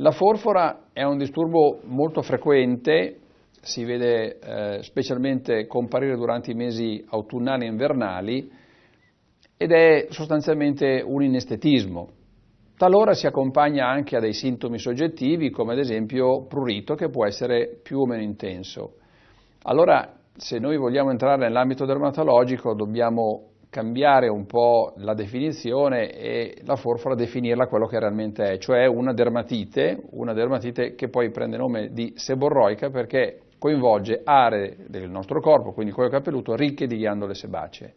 La forfora è un disturbo molto frequente, si vede eh, specialmente comparire durante i mesi autunnali e invernali ed è sostanzialmente un inestetismo. Talora si accompagna anche a dei sintomi soggettivi come ad esempio prurito che può essere più o meno intenso. Allora se noi vogliamo entrare nell'ambito dermatologico dobbiamo cambiare un po' la definizione e la forfora definirla quello che realmente è, cioè una dermatite, una dermatite che poi prende nome di seborroica perché coinvolge aree del nostro corpo, quindi cuoio capelluto, ricche di ghiandole sebacee.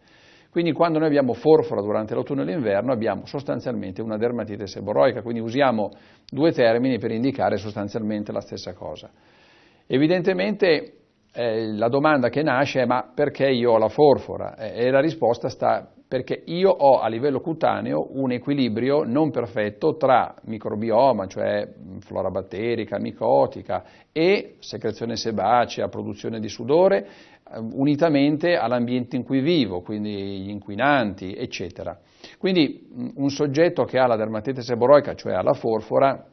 Quindi quando noi abbiamo forfora durante l'autunno e l'inverno abbiamo sostanzialmente una dermatite seborroica, quindi usiamo due termini per indicare sostanzialmente la stessa cosa. Evidentemente eh, la domanda che nasce è ma perché io ho la forfora? Eh, e la risposta sta perché io ho a livello cutaneo un equilibrio non perfetto tra microbioma, cioè flora batterica, micotica e secrezione sebacea, produzione di sudore, eh, unitamente all'ambiente in cui vivo, quindi gli inquinanti, eccetera. Quindi un soggetto che ha la dermatite seboroica, cioè ha la forfora,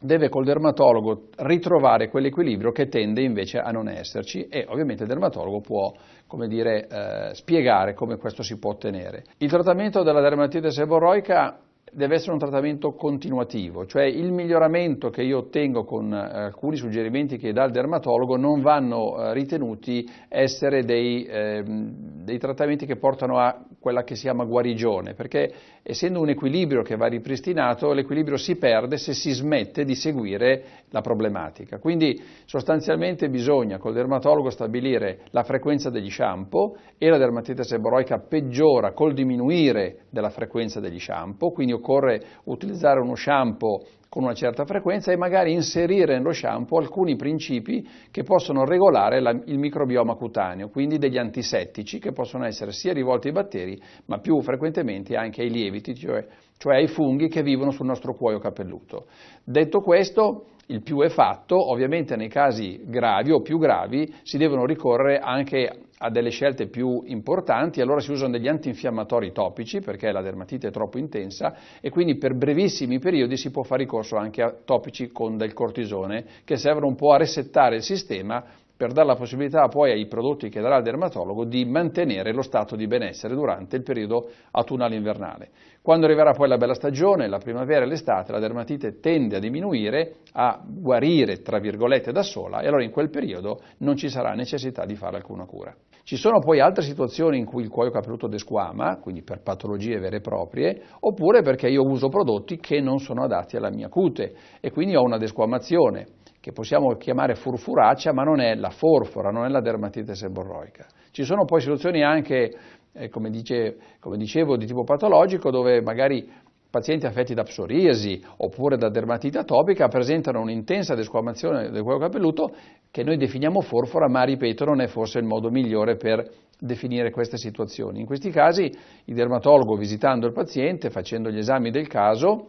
deve col dermatologo ritrovare quell'equilibrio che tende invece a non esserci e ovviamente il dermatologo può come dire, eh, spiegare come questo si può ottenere. Il trattamento della dermatite seborroica deve essere un trattamento continuativo, cioè il miglioramento che io ottengo con eh, alcuni suggerimenti che dà il dermatologo non vanno eh, ritenuti essere dei, eh, dei, trattamenti che portano a quella che si chiama guarigione, perché essendo un equilibrio che va ripristinato, l'equilibrio si perde se si smette di seguire la problematica. Quindi sostanzialmente bisogna col dermatologo stabilire la frequenza degli shampoo e la dermatite seboroica peggiora col diminuire della frequenza degli shampoo, quindi occorre utilizzare uno shampoo con una certa frequenza e magari inserire nello shampoo alcuni principi che possono regolare la, il microbioma cutaneo, quindi degli antisettici che possono essere sia rivolti ai batteri ma più frequentemente anche ai lieviti, cioè, cioè ai funghi che vivono sul nostro cuoio capelluto. Detto questo, il più è fatto, ovviamente nei casi gravi o più gravi si devono ricorrere anche a delle scelte più importanti, allora si usano degli antinfiammatori topici perché la dermatite è troppo intensa e quindi per brevissimi periodi si può fare ricorso anche a topici con del cortisone che servono un po' a resettare il sistema per dare la possibilità poi ai prodotti che darà il dermatologo di mantenere lo stato di benessere durante il periodo autunnale invernale. Quando arriverà poi la bella stagione, la primavera e l'estate, la dermatite tende a diminuire, a guarire tra virgolette da sola e allora in quel periodo non ci sarà necessità di fare alcuna cura. Ci sono poi altre situazioni in cui il cuoio capelluto desquama, quindi per patologie vere e proprie, oppure perché io uso prodotti che non sono adatti alla mia cute e quindi ho una desquamazione che possiamo chiamare furfuraccia, ma non è la forfora, non è la dermatite seborroica. Ci sono poi situazioni anche, eh, come, dice, come dicevo, di tipo patologico, dove magari pazienti affetti da psoriasi oppure da dermatite atopica presentano un'intensa desquamazione del cuoio capelluto che noi definiamo forfora, ma ripeto non è forse il modo migliore per definire queste situazioni. In questi casi il dermatologo visitando il paziente, facendo gli esami del caso,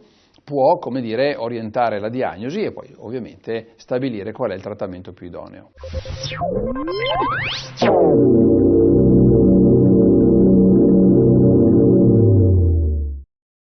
può, come dire, orientare la diagnosi e poi ovviamente stabilire qual è il trattamento più idoneo.